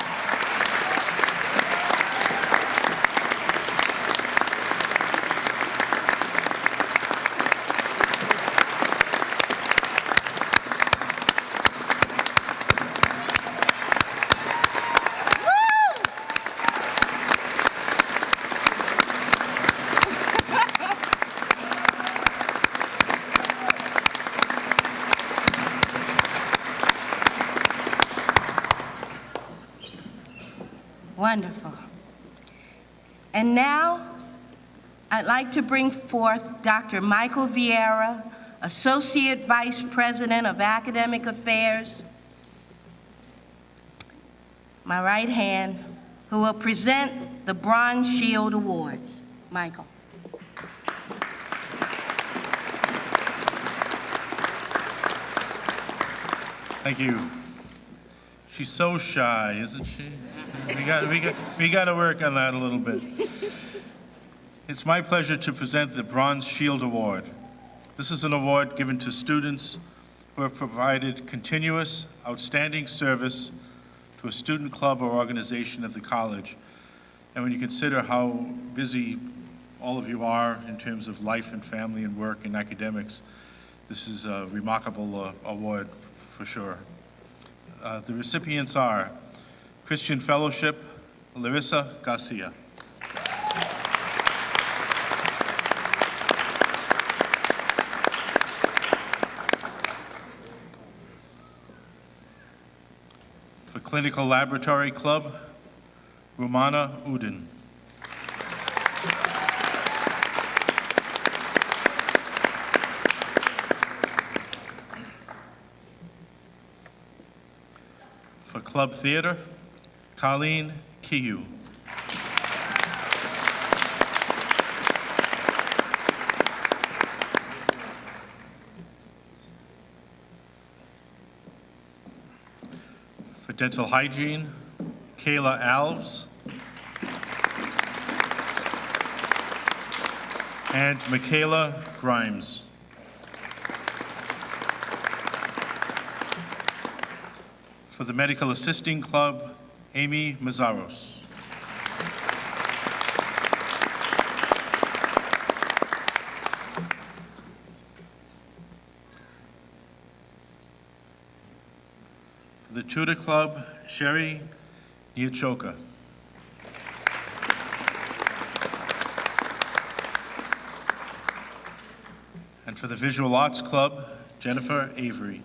Wonderful. And now, I'd like to bring forth Dr. Michael Vieira, Associate Vice President of Academic Affairs, my right hand, who will present the Bronze Shield Awards. Michael. Thank you. She's so shy, isn't she? We got, we got, we got to work on that a little bit. It's my pleasure to present the Bronze Shield Award. This is an award given to students who have provided continuous, outstanding service to a student club or organization of the college. And when you consider how busy all of you are in terms of life and family and work and academics, this is a remarkable uh, award for sure. Uh, the recipients are Christian Fellowship, Larissa Garcia. For Clinical Laboratory Club, Rumana Udin. For Club Theater, Colleen Kihu. Dental hygiene, Kayla Alves. And Michaela Grimes. For the Medical Assisting Club, Amy Mazzaros. Tudor Club, Sherry Niachoka. And for the Visual Arts Club, Jennifer Avery.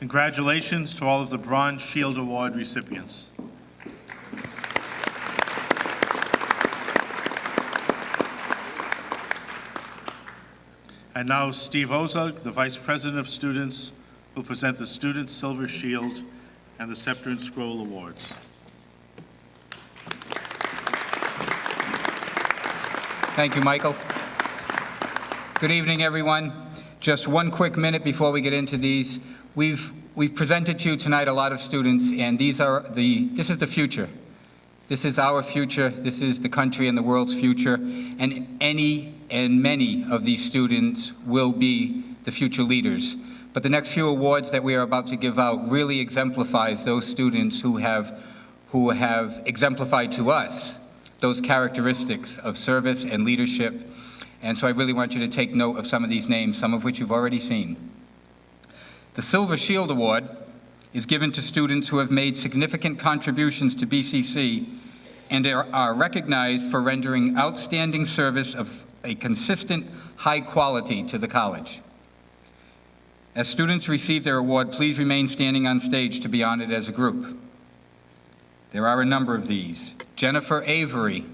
Congratulations to all of the Bronze Shield Award recipients. And now Steve Ozug, the Vice President of Students, will present the Student Silver Shield and the Scepter and Scroll Awards. Thank you, Michael. Good evening, everyone. Just one quick minute before we get into these. We've, we've presented to you tonight a lot of students, and these are the, this is the future. This is our future. This is the country and the world's future. And any and many of these students will be the future leaders. But the next few awards that we are about to give out really exemplifies those students who have, who have exemplified to us those characteristics of service and leadership. And so I really want you to take note of some of these names, some of which you've already seen. The Silver Shield Award is given to students who have made significant contributions to BCC and are, recognized for rendering outstanding service of a consistent high quality to the college. As students receive their award, please remain standing on stage to be honored as a group. There are a number of these. Jennifer Avery.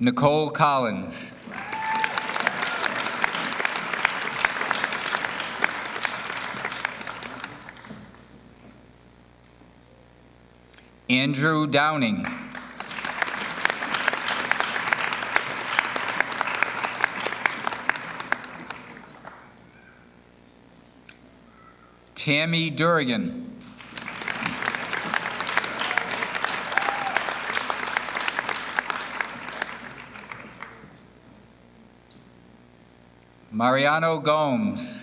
Nicole Collins. Andrew Downing. Tammy Durrigan. Mariano Gomes.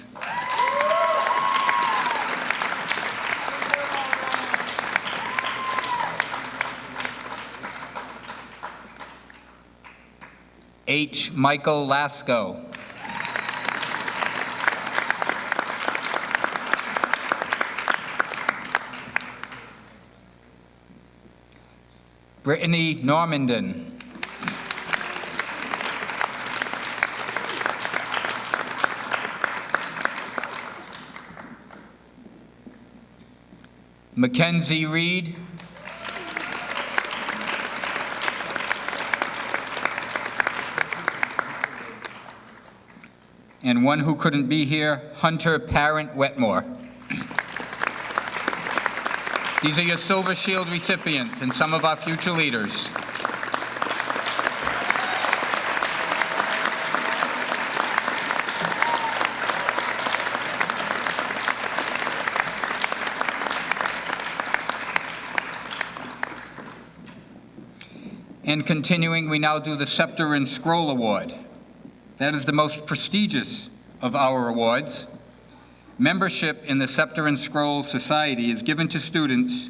H. Michael Lasco. Brittany Normandin. Mackenzie Reed. And one who couldn't be here, Hunter Parent Wetmore. These are your Silver Shield recipients and some of our future leaders. And continuing, we now do the Scepter and Scroll Award. That is the most prestigious of our awards. Membership in the Scepter and Scroll Society is given to students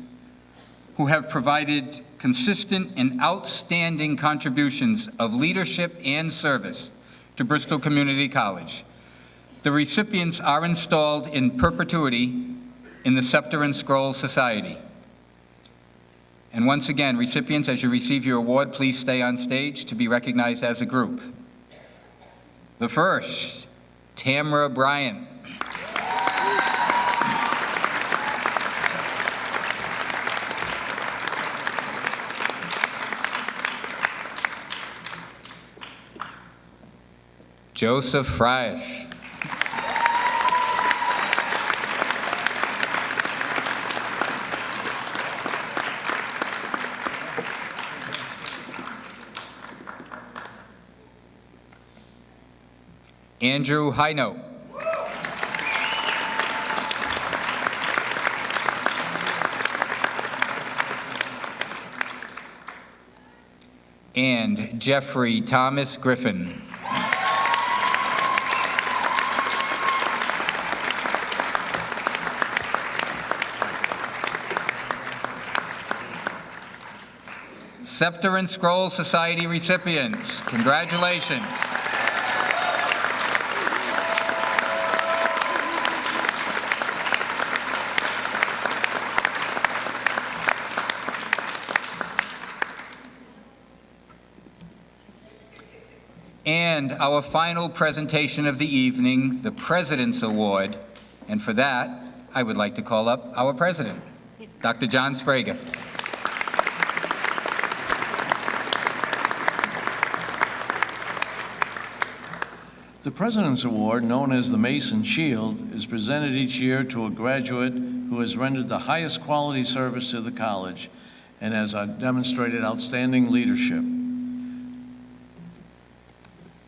who have provided consistent and outstanding contributions of leadership and service to Bristol Community College. The recipients are installed in perpetuity in the Scepter and Scroll Society. And once again, recipients, as you receive your award, please stay on stage to be recognized as a group. The first, Tamra Bryant. Joseph Fries. Andrew Hino. And Jeffrey Thomas Griffin. Scepter and Scroll Society recipients, congratulations. And our final presentation of the evening, the President's Award. And for that, I would like to call up our president, Dr. John Sbrega. The President's Award, known as the Mason Shield, is presented each year to a graduate who has rendered the highest quality service to the college and has demonstrated outstanding leadership.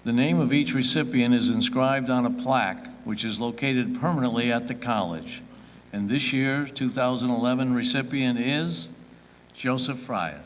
The name of each recipient is inscribed on a plaque, which is located permanently at the college. And this year, 2011 recipient is Joseph Fryer.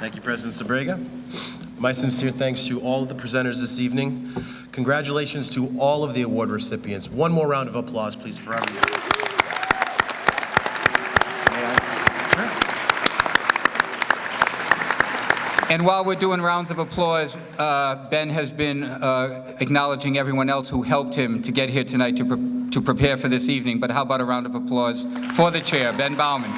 Thank you, President Sbrega. My sincere thanks to all of the presenters this evening. Congratulations to all of the award recipients. One more round of applause, please, for everyone. And while we're doing rounds of applause, uh, Ben has been uh, acknowledging everyone else who helped him to get here tonight to, pre to prepare for this evening. But how about a round of applause for the chair, Ben Bauman?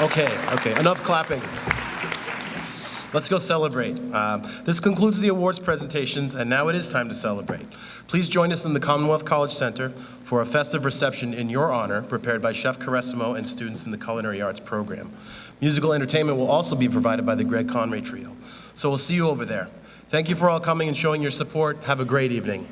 Okay, okay, enough clapping. Let's go celebrate. Um, this concludes the awards presentations, and now it is time to celebrate. Please join us in the Commonwealth College Center for a festive reception in your honor, prepared by Chef Caressimo and students in the Culinary Arts program. Musical entertainment will also be provided by the Greg Conray Trio. So we'll see you over there. Thank you for all coming and showing your support. Have a great evening.